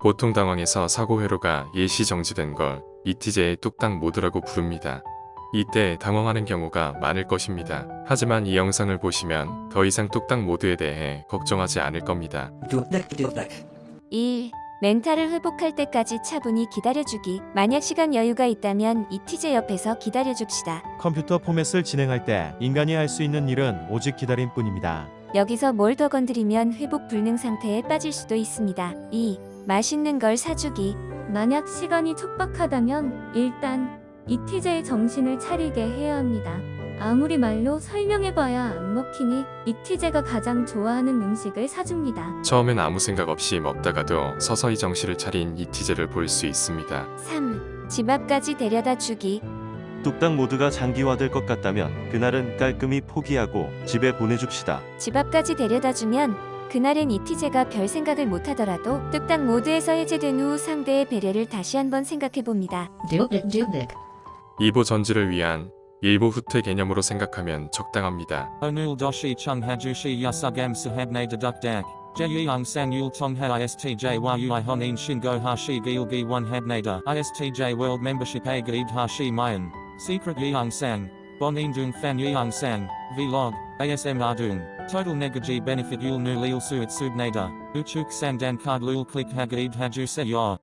보통 당황해서 사고 회로가 일시 정지된 걸 이티제의 뚝딱 모드라고 부릅니다. 이때 당황하는 경우가 많을 것입니다. 하지만 이 영상을 보시면 더 이상 뚝딱 모드에 대해 걱정하지 않을 겁니다. 1. 멘탈을 회복할 때까지 차분히 기다려주기. 만약 시간 여유가 있다면 이티제 옆에서 기다려줍시다. 컴퓨터 포맷을 진행할 때 인간이 할 수 있는 일은 오직 기다림 뿐입니다. 여기서 뭘 더 건드리면 회복 불능 상태에 빠질 수도 있습니다. 2. 맛있는 걸 사주기. 만약 시간이 촉박하다면 일단 이티제의 정신을 차리게 해야 합니다. 아무리 말로 설명해봐야 안 먹히니 이티제가 가장 좋아하는 음식을 사줍니다. 처음엔 아무 생각 없이 먹다가도 서서히 정신을 차린 이티제를 볼 수 있습니다. 3. 집 앞까지 데려다 주기. 뚝딱 모드가 장기화될 것 같다면 그날은 깔끔히 포기하고 집에 보내줍시다. 집 앞까지 데려다 주면 그날은 이티제가 별 생각을 못 하더라도 뚝딱 모드에서 해제된 후 상대의 배려를 다시 한번 생각해 봅니다. 2보 전지를 위한 일보 후퇴 개념으로 생각하면 적당합니다. Onul doshi chung hajushi yasugam sahabne deduk dak. Jeyang sang yul tongha istj a gaid hashi mayan. Secret sang. Bonin dung fan yeong sang. Vlog. ASM ardung. Total negaji benefit yul nu lil suit subnada. Uchuk sang dan card lul click hagaid haju se.